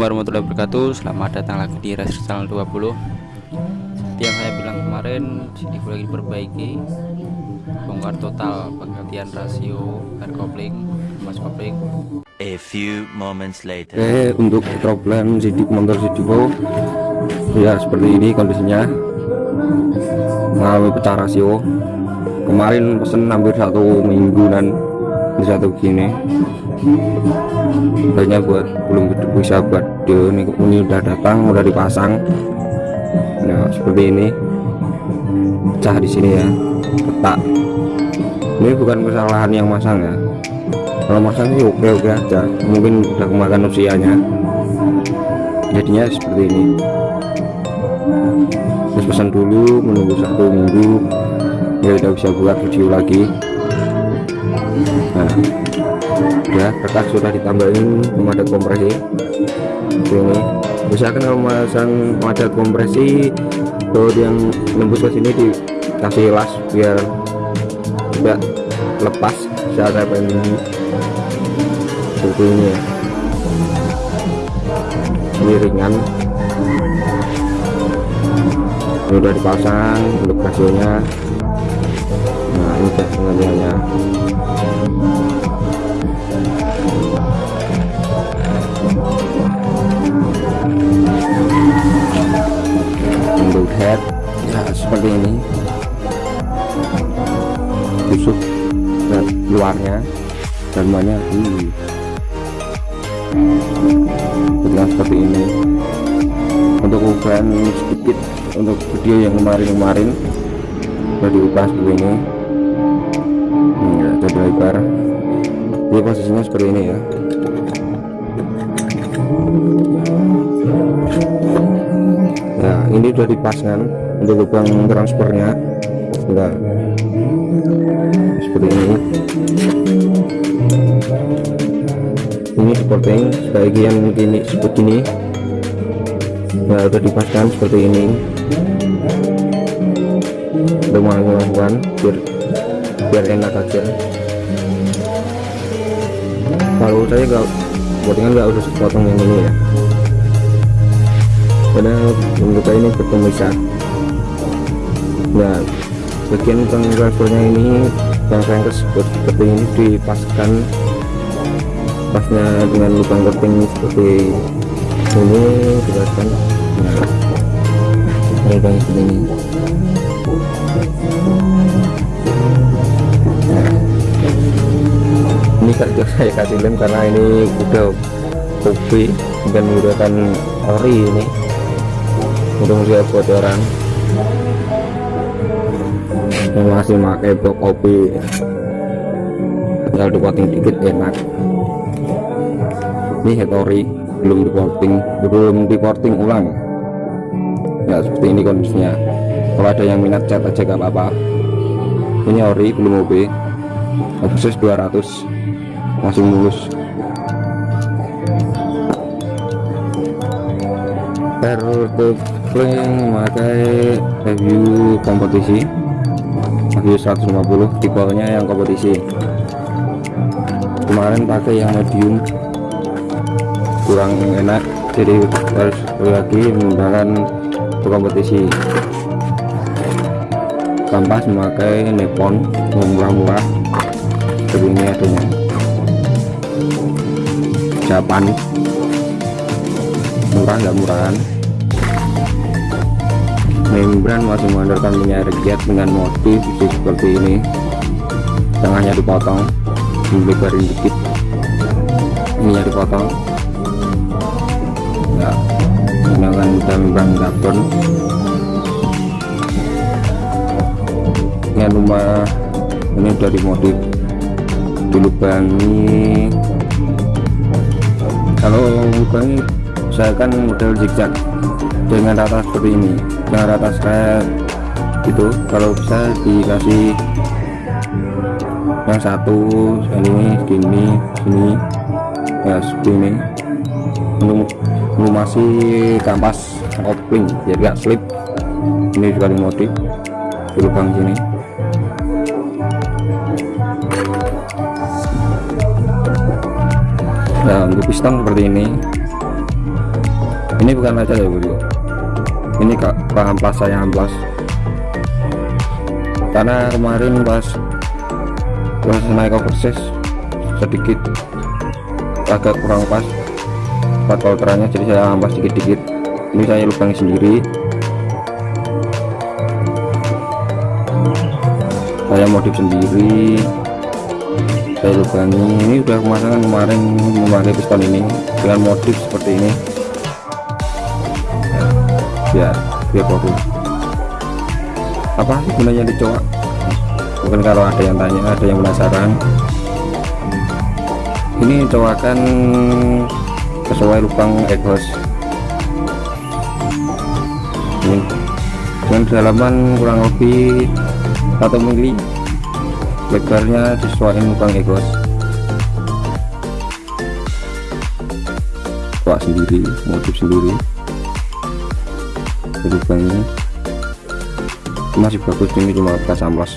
Assalamualaikum warahmatullahi wabarakatuh. Selamat datang lagi di Racer Channel 20 Seperti yang saya bilang kemarin CD lagi diperbaiki. Bongkar total penggantian rasio air kopling mas kopling. A few moments later. Oke untuk problem sidik motor Sidivo ya seperti ini kondisinya. Mengalami pecah rasio. Kemarin pesen hampir satu minggu dan ini satu gini banyak buat belum bisa buat dia ini, ini udah datang udah dipasang. Nah seperti ini pecah di sini ya petak ini bukan kesalahan yang masang ya. Kalau masang sih oke oke aja mungkin udah kemakan usianya. Jadinya seperti ini. Terus pesan dulu menunggu satu minggu ya udah bisa buat video lagi nah ya kertas sudah ditambahin pemadat kompresi. Ini misalkan kalau memasang pemadat kompresi baut yang nembus ke sini dikasih las biar tidak lepas saat saya pengen seperti ini ya. Ini ringan. Ini udah dipasang untuk rasionya nah ini banyak uh. Bentuknya seperti ini untuk ukuran sedikit untuk video yang kemarin-kemarin sudah diubah seperti ini. Hmm, ya, jadi lebar jadi posisinya seperti ini ya. Nah ini sudah dipaskan untuk lubang transfernya enggak seperti ini ini supporting sebagian gini seperti ini. Udah dipaskan seperti ini. Untuk melakukan biar biar enak aja. Kalau saya nggak pottingan nggak udah potong yang ini ya. Karena menurut saya ini berpemisah nah bagian transfernya ini yang saya seperti ini dipaskan pasnya dengan lubang keping seperti ini dipaskan nah lubang seperti ini. Ini kerja saya kasih lem karena ini udah kopi bukan menggunakan ori ini. Untuk siap buat orang yang masih pakai blok kopi. Tinggal dipotting dikit enak ini hetori belum dipotting belum dipotting ulang. Ya seperti ini kondisinya. Kalau ada yang minat cat aja gak apa-apa. Ini ori belum OP khusus 200 langsung mulus Airtubling memakai review kompetisi. Review 150 tipenya yang kompetisi. Kemarin pakai yang medium kurang enak jadi harus lagi menggunakan kompetisi kampas memakai nepon murah-murah seperti ini adanya. Japan murah nggak murahan. Membran masih mengandalkan minyak rakyat dengan motif seperti ini. Tengahnya dipotong dilebarin dikit. Ininya dipotong menggunakan membran karbon ini rumah ini udah dimodif dilubangi. Kalau lubangi saya kan model zigzag. Dengan rata seperti ini. Dengan rata saya gitu. Kalau bisa dikasih yang satu ini gini sini ya seperti ini untuk melumasi kampas kopling biar gak slip. Ini juga dimodif di lubang sini. Nah untuk piston seperti ini. Ini bukan aja ya bro ini kak pak amplas saya amplas. Karena kemarin pas pas naik overseas sedikit agak kurang pas part coulterannya jadi saya amplas dikit-dikit. Ini saya lubang sendiri. Saya modif sendiri. Saya lubangi. Ini udah pemasangan kemarin memakai piston ini. Dengan modif seperti ini. Ya biar fokus apa sih gunanya dicoak mungkin kalau ada yang tanya ada yang penasaran. Ini coakan sesuai lubang egos ini dengan kedalaman kurang lebih 1 mili. Lebarnya sesuai lubang egos coak sendiri modif sendiri. Lubangnya. Masih bagus ini cuma bekas amplas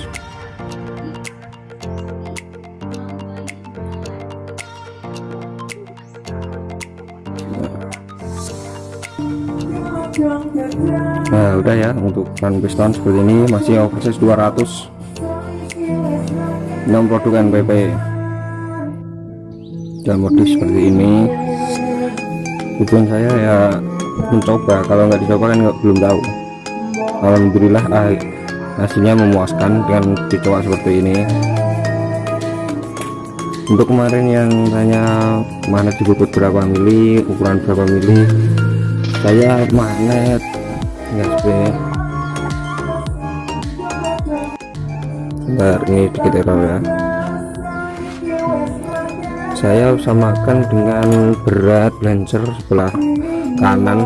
udah ya untuk ban piston seperti ini masih oversize 200 non produk NPP dan modif seperti ini. Tujuan saya ya mencoba kalau nggak dicoba kan nggak belum tahu. Alhamdulillah ah, hasilnya memuaskan dengan dicoba seperti ini. Untuk kemarin yang tanya mana dibutuh berapa mili ukuran berapa mili saya magnet enggak sebenarnya bentar ini dikit error ya. Saya samakan dengan berat lancer sebelah kanan.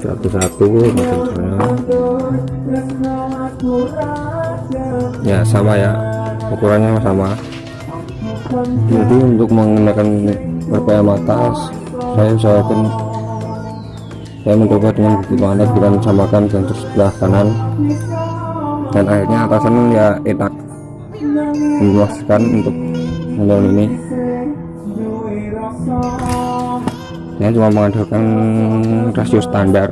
Satu-satu lancernya ya sama ya. Ukurannya sama. Jadi untuk menggunakan RPM atas saya usahakan saya mencoba dengan bagaimana bila samakan sensor sebelah kanan. Dan akhirnya atasan ya enak memuaskan untuk model ini. Saya cuma mengandalkan rasio standar.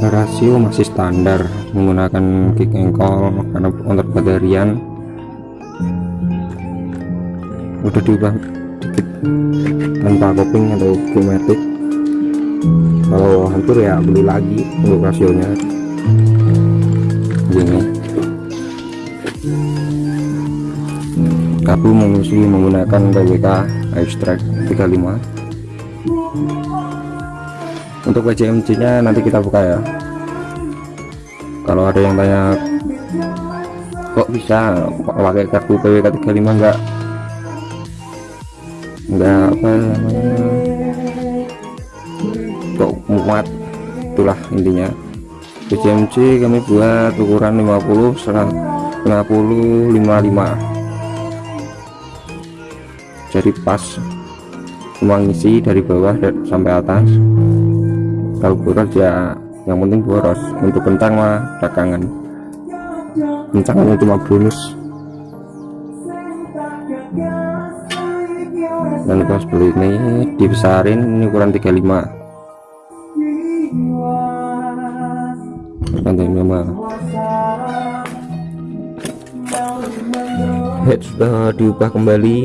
Rasio masih standar menggunakan kick engkol karena untuk baterian udah diubah dikit. Tanpa coping atau kinetic kalau hancur ya beli lagi untuk rasionya gini. Kabel mengisi menggunakan PWK extract 35 untuk PCMC nya nanti kita buka ya. Kalau ada yang tanya kok bisa pakai kartu PWK 35 enggak enggak apa namanya? Kok muat? Itulah intinya. PCMC kami buat ukuran 50 50 55 jadi pas semua ngisi dari bawah sampai atas. Kalau boros ya yang penting boros. Untuk kentang mah belakangan kencangnya cuma bonus dan kalau seperti ini dibesarin ini ukuran 35 nanti memang head sudah diubah kembali.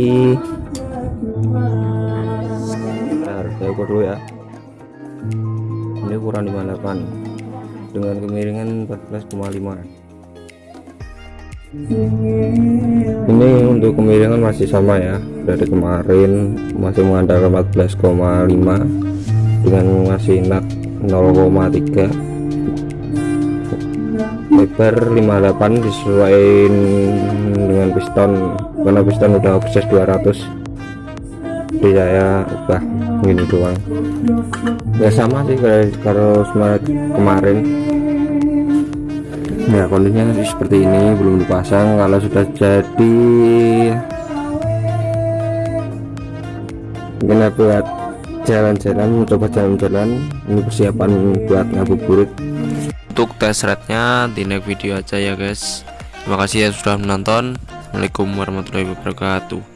Bentar saya ukur dulu ya. Ini ukuran 58 dengan kemiringan 14,5 ini untuk kemiringan masih sama ya. Dari kemarin masih mengandalkan 14,5 dengan masih nak 0,3 lebar 58 disesuaikan dengan piston. Karena piston udah offset 200 jadi saya ubah ini doang. Ya sama sih kalau kemarin ya kondisinya seperti ini belum dipasang kalau sudah jadi. Mungkin buat jalan-jalan mencoba jalan-jalan. Ini persiapan buat ngabuburit. Untuk tes rate nya di next video aja ya guys. Terima kasih ya sudah menonton. Assalamualaikum warahmatullahi wabarakatuh